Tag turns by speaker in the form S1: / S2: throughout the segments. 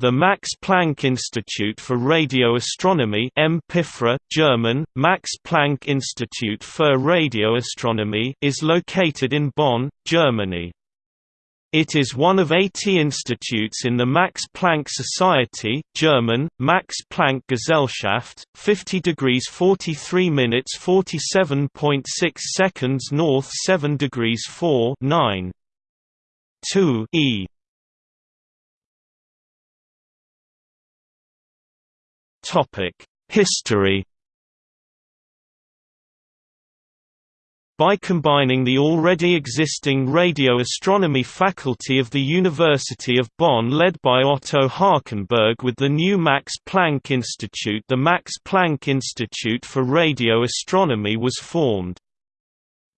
S1: The Max Planck Institute for Radio Astronomy German, Max Planck Institute für Radioastronomie is located in Bonn, Germany. It is one of 80 institutes in the Max Planck Society German, Max Planck Gesellschaft, 50 degrees 43 minutes 47.6 seconds north 7 degrees 4 9. 2 e History By combining the already existing radio astronomy faculty of the University of Bonn led by Otto Hachenberg with the new Max Planck Institute the Max Planck Institute for Radio Astronomy was formed.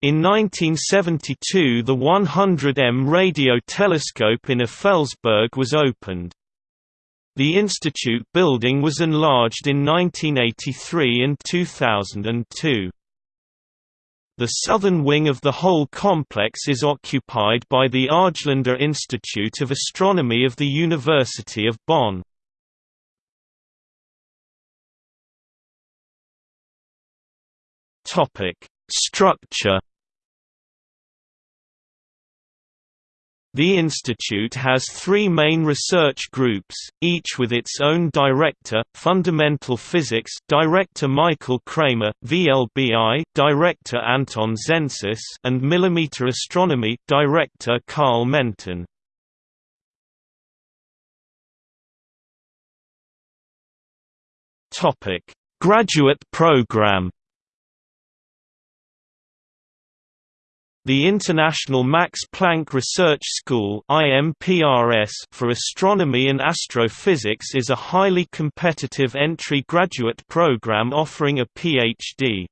S1: In 1972 the 100M radio telescope in Effelsberg was opened. The institute building was enlarged in 1983 and 2002. The southern wing of the whole complex is occupied by the Argelander Institute of Astronomy of the University of Bonn. Structure The institute has three main research groups, each with its own director, Fundamental Physics Director Michael Kramer, VLBI Director Anton Zensus and Millimeter Astronomy Director Karl Menten. Graduate program The International Max Planck Research School for Astronomy and Astrophysics is a highly competitive entry graduate program offering a PhD.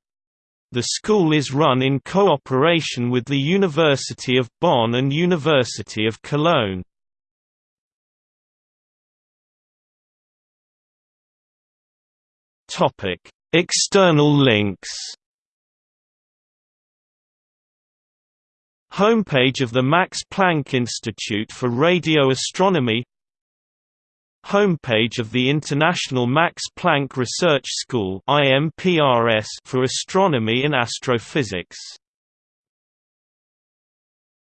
S1: The school is run in cooperation with the University of Bonn and University of Cologne. External links Homepage of the Max Planck Institute for Radio Astronomy Homepage of the International Max Planck Research School for Astronomy and Astrophysics